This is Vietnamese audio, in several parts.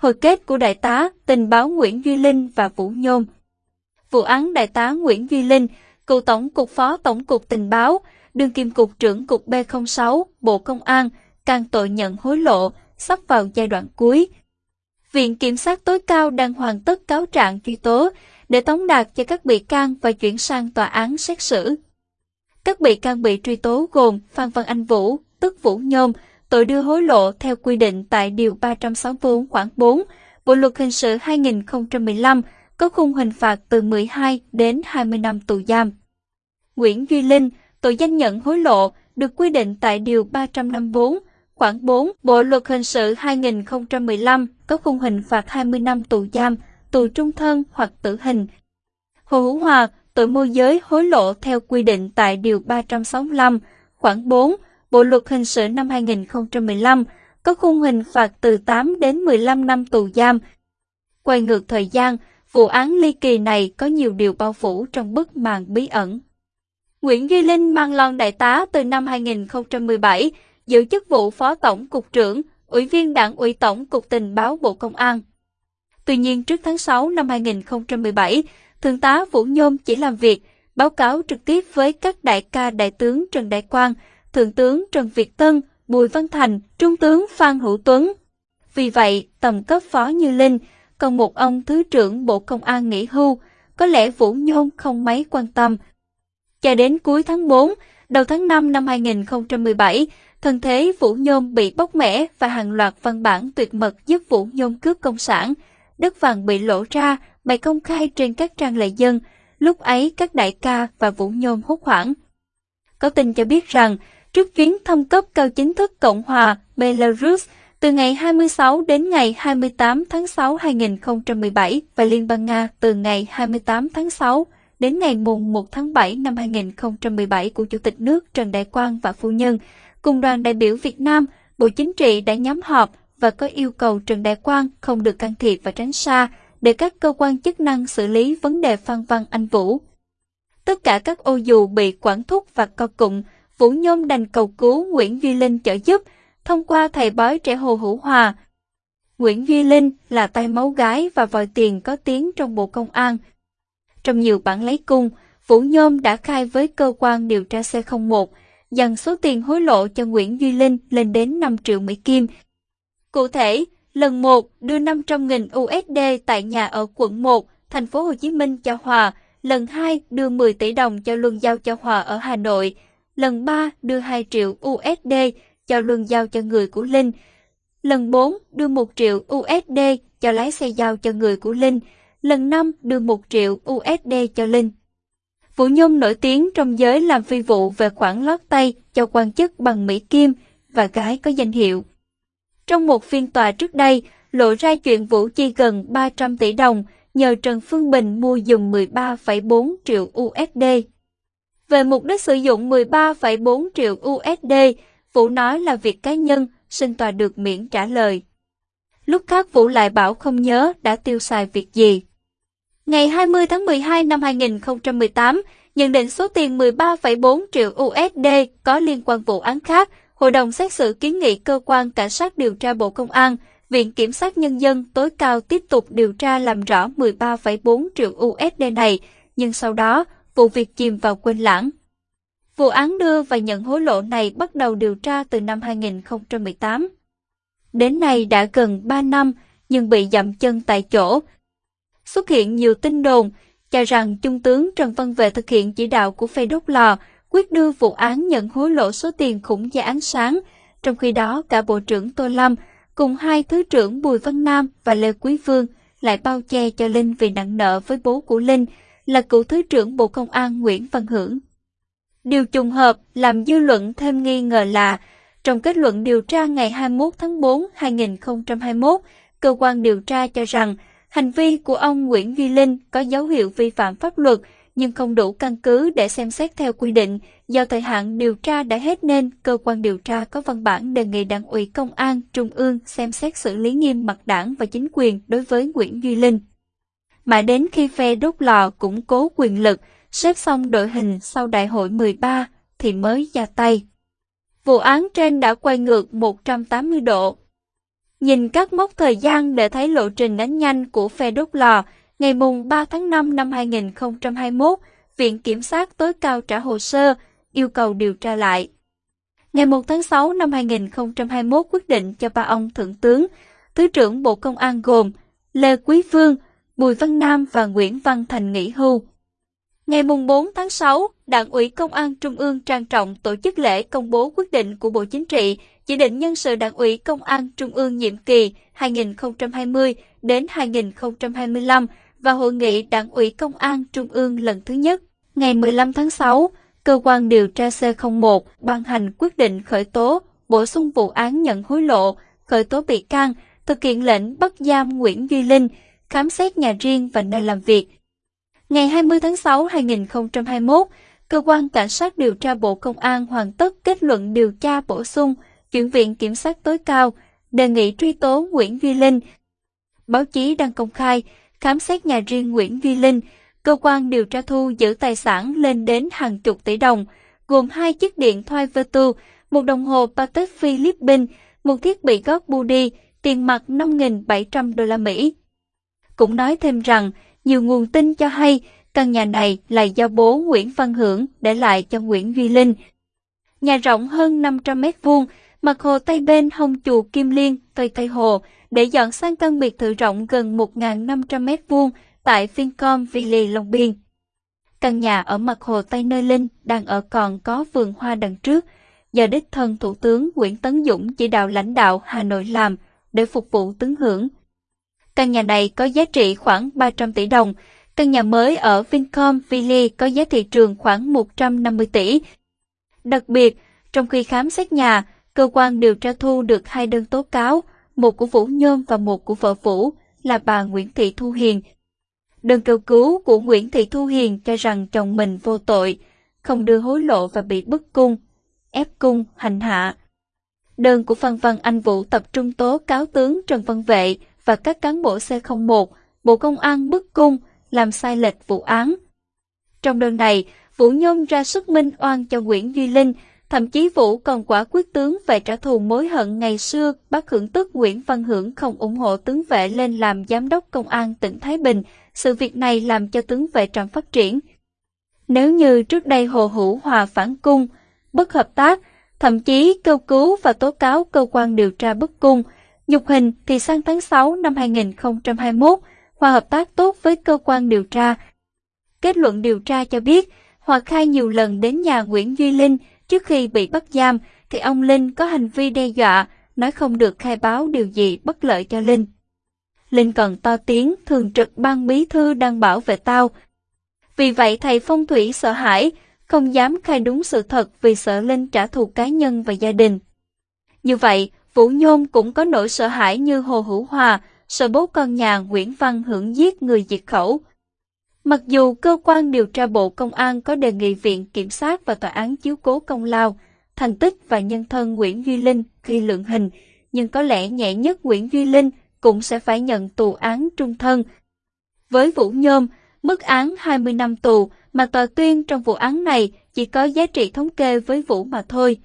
Hồi kết của Đại tá tình báo Nguyễn Duy Linh và Vũ Nhôm Vụ án Đại tá Nguyễn Duy Linh, cựu Tổng cục Phó Tổng cục Tình báo, đương kim cục trưởng cục B06, Bộ Công an, càng tội nhận hối lộ, sắp vào giai đoạn cuối. Viện Kiểm sát tối cao đang hoàn tất cáo trạng truy tố để tống đạt cho các bị can và chuyển sang tòa án xét xử. Các bị can bị truy tố gồm Phan Văn Anh Vũ, tức Vũ Nhôm, tội đưa hối lộ theo quy định tại Điều 364 khoản 4 Bộ Luật Hình sự 2015 có khung hình phạt từ 12 đến 20 năm tù giam. Nguyễn Duy Linh, tội danh nhận hối lộ, được quy định tại Điều 354, khoản 4 Bộ Luật Hình sự 2015 có khung hình phạt 20 năm tù giam, tù trung thân hoặc tử hình. Hồ Hữu Hòa, tội môi giới hối lộ theo quy định tại Điều 365, khoản 4 Bộ Luật Hình sự năm 2015 có khung hình phạt từ 8 đến 15 năm tù giam. Quay ngược thời gian, vụ án ly kỳ này có nhiều điều bao phủ trong bức màn bí ẩn. Nguyễn Duy Linh mang lon đại tá từ năm 2017, giữ chức vụ Phó Tổng Cục trưởng, Ủy viên Đảng ủy Tổng Cục Tình báo Bộ Công an. Tuy nhiên trước tháng 6 năm 2017, Thượng tá Vũ Nhôm chỉ làm việc, báo cáo trực tiếp với các đại ca đại tướng Trần Đại Quang, Thượng tướng Trần Việt Tân, Bùi Văn Thành, Trung tướng Phan Hữu Tuấn. Vì vậy, tầm cấp phó như Linh, còn một ông Thứ trưởng Bộ Công an nghỉ hưu, có lẽ Vũ Nhôm không mấy quan tâm. Cho đến cuối tháng 4, đầu tháng 5 năm 2017, thân thế Vũ Nhôm bị bóc mẽ và hàng loạt văn bản tuyệt mật giúp Vũ Nhôm cướp công sản. Đất vàng bị lộ ra, bày công khai trên các trang lệ dân. Lúc ấy các đại ca và Vũ Nhôm hốt hoảng. Có tin cho biết rằng, trước chuyến thăm cấp cao chính thức Cộng hòa Belarus từ ngày 26 đến ngày 28 tháng 6 2017 và Liên bang Nga từ ngày 28 tháng 6 đến ngày mùng 1 tháng 7 năm 2017 của Chủ tịch nước Trần Đại Quang và Phu Nhân, cùng đoàn đại biểu Việt Nam, Bộ Chính trị đã nhóm họp và có yêu cầu Trần Đại Quang không được can thiệp và tránh xa để các cơ quan chức năng xử lý vấn đề Phan Văn Anh Vũ. Tất cả các ô dù bị quản thúc và co cụm, Vũ Nhôm đành cầu cứu Nguyễn Duy Linh trợ giúp thông qua thầy bói trẻ Hồ Hữu Hòa. Nguyễn Duy Linh là tay máu gái và vòi tiền có tiếng trong Bộ Công an. Trong nhiều bản lấy cung, Vũ Nhôm đã khai với cơ quan điều tra C01 dần số tiền hối lộ cho Nguyễn Duy Linh lên đến 5 triệu Mỹ Kim. Cụ thể, lần 1 đưa 500.000 USD tại nhà ở quận 1, thành phố Hồ Chí Minh cho Hòa, lần 2 đưa 10 tỷ đồng cho Luân Giao cho Hòa ở Hà Nội, lần 3 đưa 2 triệu USD cho Luân Giao cho người của Linh, lần 4 đưa 1 triệu USD cho lái xe giao cho người của Linh, lần 5 đưa 1 triệu USD cho Linh. Vũ Nhung nổi tiếng trong giới làm phi vụ về khoản lót tay cho quan chức bằng Mỹ Kim và gái có danh hiệu. Trong một phiên tòa trước đây, lộ ra chuyện Vũ chi gần 300 tỷ đồng nhờ Trần Phương Bình mua dùng 13,4 triệu USD. Về mục đích sử dụng 13,4 triệu USD, Vũ nói là việc cá nhân, xin tòa được miễn trả lời. Lúc khác Vũ lại bảo không nhớ đã tiêu xài việc gì. Ngày 20 tháng 12 năm 2018, nhận định số tiền 13,4 triệu USD có liên quan vụ án khác, Hội đồng xét xử kiến nghị cơ quan cảnh sát điều tra Bộ Công an, Viện Kiểm sát Nhân dân tối cao tiếp tục điều tra làm rõ 13,4 triệu USD này, nhưng sau đó, vụ việc chìm vào quên lãng. Vụ án đưa và nhận hối lộ này bắt đầu điều tra từ năm 2018. Đến nay đã gần 3 năm, nhưng bị dậm chân tại chỗ. Xuất hiện nhiều tin đồn cho rằng Trung tướng Trần Văn Vệ thực hiện chỉ đạo của phe đốt lò, quyết đưa vụ án nhận hối lộ số tiền khủng giá án sáng. Trong khi đó, cả Bộ trưởng Tô Lâm cùng hai Thứ trưởng Bùi Văn Nam và Lê Quý Vương lại bao che cho Linh vì nặng nợ với bố của Linh là cựu Thứ trưởng Bộ Công an Nguyễn Văn Hưởng. Điều trùng hợp làm dư luận thêm nghi ngờ là trong kết luận điều tra ngày 21 tháng 4 2021, cơ quan điều tra cho rằng hành vi của ông Nguyễn Duy Linh có dấu hiệu vi phạm pháp luật nhưng không đủ căn cứ để xem xét theo quy định. Do thời hạn điều tra đã hết nên cơ quan điều tra có văn bản đề nghị Đảng ủy Công an Trung ương xem xét xử lý nghiêm mặt đảng và chính quyền đối với Nguyễn Duy Linh mà đến khi phe đốt lò củng cố quyền lực, xếp xong đội hình sau đại hội 13 thì mới ra tay. Vụ án trên đã quay ngược 180 độ. Nhìn các mốc thời gian để thấy lộ trình đánh nhanh của phe đốt lò, ngày mùng 3 tháng 5 năm 2021, Viện Kiểm sát tối cao trả hồ sơ, yêu cầu điều tra lại. Ngày 1 tháng 6 năm 2021 quyết định cho ba ông Thượng tướng, Thứ trưởng Bộ Công an gồm Lê Quý Vương, Bùi Văn Nam và Nguyễn Văn Thành nghỉ hưu. Ngày 4 tháng 6, Đảng ủy Công an Trung ương trang trọng tổ chức lễ công bố quyết định của Bộ Chính trị chỉ định nhân sự Đảng ủy Công an Trung ương nhiệm kỳ 2020 đến 2025 và Hội nghị Đảng ủy Công an Trung ương lần thứ nhất. Ngày 15 tháng 6, Cơ quan điều tra C01 ban hành quyết định khởi tố, bổ sung vụ án nhận hối lộ, khởi tố bị can, thực hiện lệnh bắt giam Nguyễn Duy Linh, khám xét nhà riêng và nơi làm việc. Ngày 20 tháng 6 2021, Cơ quan Cảnh sát điều tra Bộ Công an hoàn tất kết luận điều tra bổ sung, chuyển viện Kiểm sát tối cao, đề nghị truy tố Nguyễn Duy Linh. Báo chí đăng công khai, khám xét nhà riêng Nguyễn Duy Linh, cơ quan điều tra thu giữ tài sản lên đến hàng chục tỷ đồng, gồm hai chiếc điện thoại Vertu, một đồng hồ Patek philippines một thiết bị gót Budi, tiền mặt 5.700 đô la Mỹ. Cũng nói thêm rằng, nhiều nguồn tin cho hay căn nhà này là do bố Nguyễn Văn Hưởng để lại cho Nguyễn Duy Linh. Nhà rộng hơn 500 mét vuông, mặt hồ Tây bên hông chùa Kim Liên, Tây Tây Hồ, để dọn sang căn biệt thự rộng gần 1.500 mét vuông tại Vincom Ville Long Biên. Căn nhà ở mặt hồ Tây Nơi Linh đang ở còn có vườn hoa đằng trước, do đích thân Thủ tướng Nguyễn Tấn Dũng chỉ đạo lãnh đạo Hà Nội làm để phục vụ tướng hưởng. Căn nhà này có giá trị khoảng 300 tỷ đồng, căn nhà mới ở Vincom Village có giá thị trường khoảng 150 tỷ. Đặc biệt, trong khi khám xét nhà, cơ quan điều tra thu được hai đơn tố cáo, một của Vũ Nhôm và một của vợ Vũ, là bà Nguyễn Thị Thu Hiền. Đơn kêu cứu của Nguyễn Thị Thu Hiền cho rằng chồng mình vô tội, không đưa hối lộ và bị bức cung, ép cung, hành hạ. Đơn của Phan Văn Anh Vũ tập trung tố cáo tướng Trần Văn Vệ và các cán bộ C01, Bộ Công an bức cung, làm sai lệch vụ án. Trong đơn này, Vũ Nhôm ra sức minh oan cho Nguyễn Duy Linh, thậm chí Vũ còn quả quyết tướng về trả thù mối hận ngày xưa bác hưởng tức Nguyễn Văn Hưởng không ủng hộ tướng vệ lên làm giám đốc công an tỉnh Thái Bình. Sự việc này làm cho tướng vệ trạm phát triển. Nếu như trước đây Hồ Hữu Hòa phản cung, bất hợp tác, thậm chí kêu cứu và tố cáo cơ quan điều tra bức cung, nhục hình thì sang tháng 6 năm 2021, Hòa hợp tác tốt với cơ quan điều tra. Kết luận điều tra cho biết, Hòa khai nhiều lần đến nhà Nguyễn Duy Linh trước khi bị bắt giam, thì ông Linh có hành vi đe dọa, nói không được khai báo điều gì bất lợi cho Linh. Linh còn to tiếng thường trực ban bí thư đang bảo vệ tao. Vì vậy thầy phong thủy sợ hãi, không dám khai đúng sự thật vì sợ Linh trả thù cá nhân và gia đình. Như vậy, Vũ Nhôm cũng có nỗi sợ hãi như Hồ Hữu Hòa, sợ bố con nhà Nguyễn Văn Hưởng giết người diệt khẩu. Mặc dù cơ quan điều tra Bộ Công an có đề nghị Viện Kiểm sát và Tòa án chiếu cố công lao, thành tích và nhân thân Nguyễn Duy Linh khi lượng hình, nhưng có lẽ nhẹ nhất Nguyễn Duy Linh cũng sẽ phải nhận tù án trung thân. Với Vũ Nhôm, mức án 20 năm tù mà tòa tuyên trong vụ án này chỉ có giá trị thống kê với Vũ mà thôi.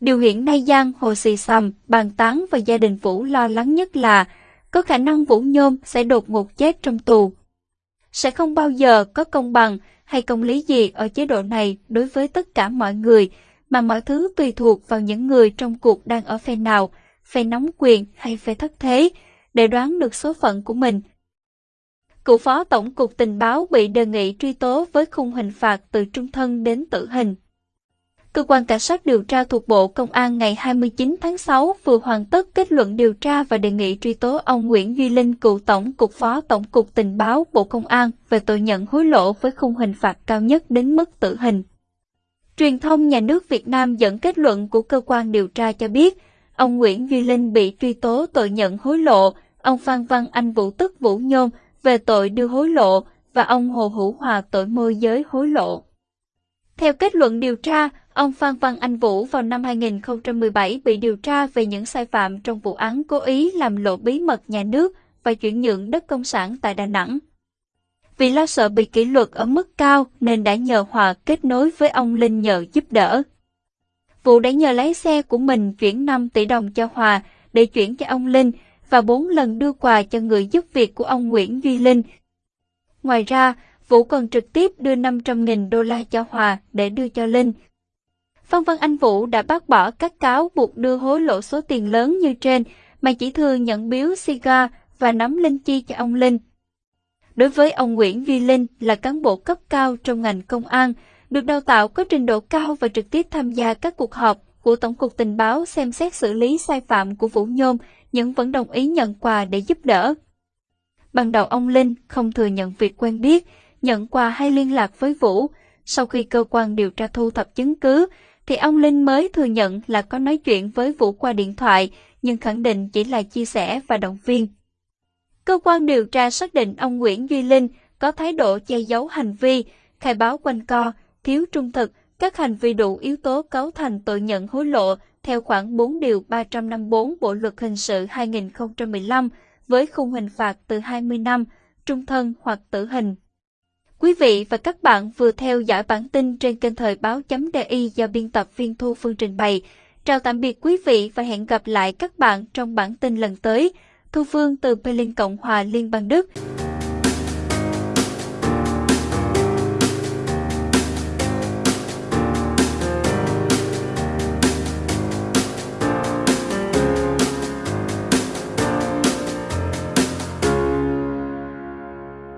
Điều hiện nay Giang Hồ Xì Sầm, bàn tán và gia đình Vũ lo lắng nhất là có khả năng Vũ Nhôm sẽ đột ngột chết trong tù. Sẽ không bao giờ có công bằng hay công lý gì ở chế độ này đối với tất cả mọi người, mà mọi thứ tùy thuộc vào những người trong cuộc đang ở phe nào, phe nóng quyền hay phe thất thế, để đoán được số phận của mình. Cựu phó tổng cục tình báo bị đề nghị truy tố với khung hình phạt từ trung thân đến tử hình. Cơ quan Cảnh sát điều tra thuộc Bộ Công an ngày 29 tháng 6 vừa hoàn tất kết luận điều tra và đề nghị truy tố ông Nguyễn Duy Linh, cựu Tổng cục Phó Tổng cục Tình báo Bộ Công an về tội nhận hối lộ với khung hình phạt cao nhất đến mức tử hình. Truyền thông nhà nước Việt Nam dẫn kết luận của cơ quan điều tra cho biết, ông Nguyễn Duy Linh bị truy tố tội nhận hối lộ, ông Phan Văn Anh Vũ tức Vũ Nhôm về tội đưa hối lộ và ông Hồ Hữu Hòa tội môi giới hối lộ. Theo kết luận điều tra, ông Phan Văn Anh Vũ vào năm 2017 bị điều tra về những sai phạm trong vụ án cố ý làm lộ bí mật nhà nước và chuyển nhượng đất công sản tại Đà Nẵng. Vì lo sợ bị kỷ luật ở mức cao nên đã nhờ Hòa kết nối với ông Linh nhờ giúp đỡ. Vũ đã nhờ lái xe của mình chuyển 5 tỷ đồng cho Hòa để chuyển cho ông Linh và 4 lần đưa quà cho người giúp việc của ông Nguyễn Duy Linh. Ngoài ra, Vũ còn trực tiếp đưa 500.000 đô la cho Hòa để đưa cho Linh. Phan Văn Anh Vũ đã bác bỏ các cáo buộc đưa hối lộ số tiền lớn như trên, mà chỉ thừa nhận biếu Siga và nắm linh chi cho ông Linh. Đối với ông Nguyễn Vi Linh là cán bộ cấp cao trong ngành công an, được đào tạo có trình độ cao và trực tiếp tham gia các cuộc họp của Tổng cục Tình báo xem xét xử lý sai phạm của Vũ Nhôm, nhưng vẫn đồng ý nhận quà để giúp đỡ. Ban đầu ông Linh không thừa nhận việc quen biết, nhận quà hay liên lạc với Vũ. Sau khi cơ quan điều tra thu thập chứng cứ, thì ông Linh mới thừa nhận là có nói chuyện với Vũ qua điện thoại, nhưng khẳng định chỉ là chia sẻ và động viên. Cơ quan điều tra xác định ông Nguyễn Duy Linh có thái độ che giấu hành vi, khai báo quanh co, thiếu trung thực, các hành vi đủ yếu tố cấu thành tội nhận hối lộ theo khoảng 4 điều 354 Bộ luật hình sự 2015 với khung hình phạt từ 20 năm, trung thân hoặc tử hình. Quý vị và các bạn vừa theo dõi bản tin trên kênh thời báo.di do biên tập viên Thu Phương trình bày. Chào tạm biệt quý vị và hẹn gặp lại các bạn trong bản tin lần tới. Thu Phương từ Berlin Cộng hòa Liên bang Đức.